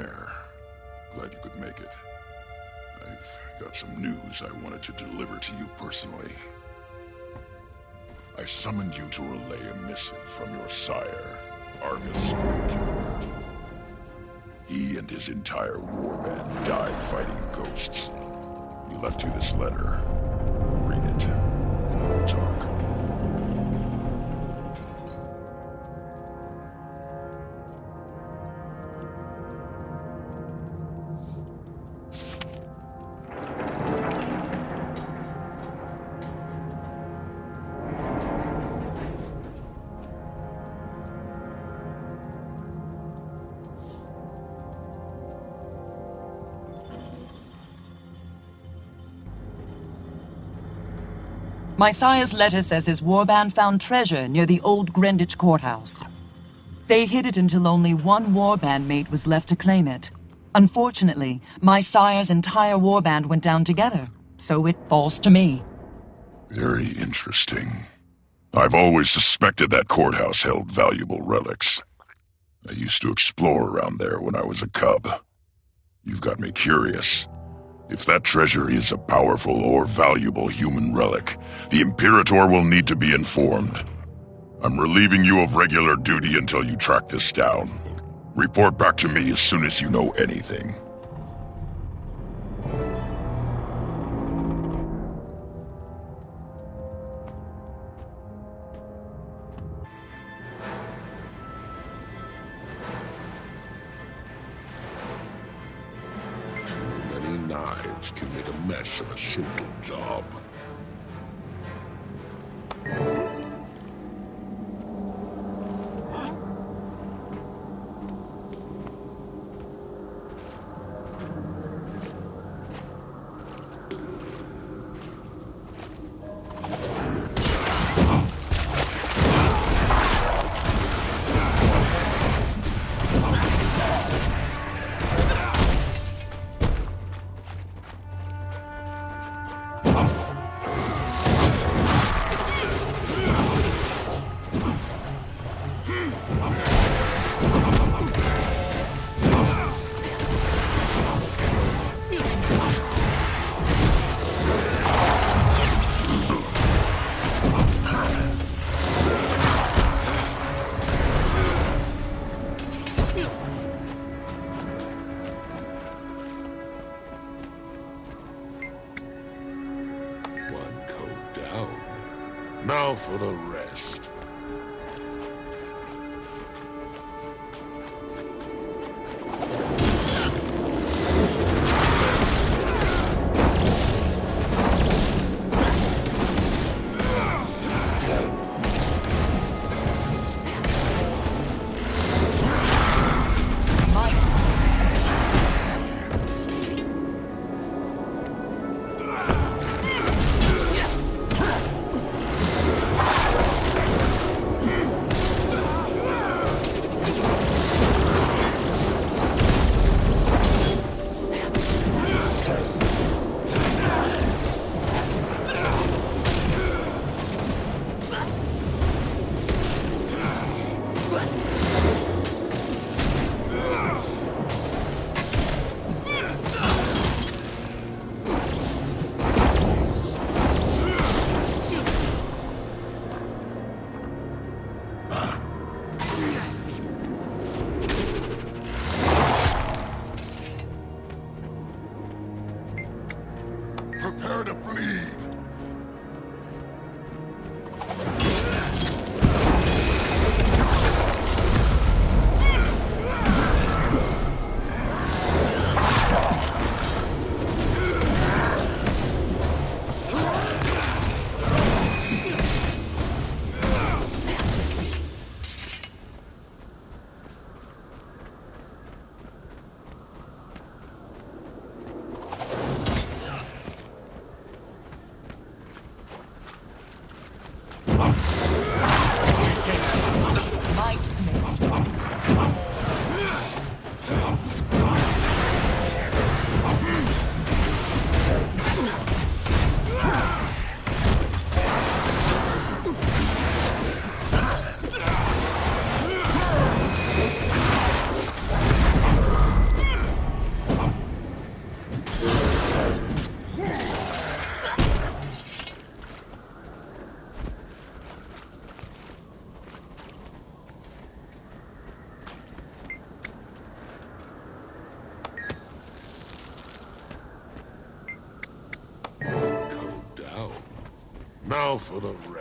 Air. Glad you could make it. I've got some news I wanted to deliver to you personally. I summoned you to relay a missive from your sire, Argus. He and his entire warband died fighting ghosts. He left you this letter. Read it, and we'll talk. My sire's letter says his warband found treasure near the old Greenwich courthouse. They hid it until only one warband mate was left to claim it. Unfortunately, my sire's entire warband went down together, so it falls to me. Very interesting. I've always suspected that courthouse held valuable relics. I used to explore around there when I was a cub. You've got me curious. If that treasure is a powerful or valuable human relic, the Imperator will need to be informed. I'm relieving you of regular duty until you track this down. Report back to me as soon as you know anything. Knives can make a mess of a simple job. Now for the to flee. Now for the rest.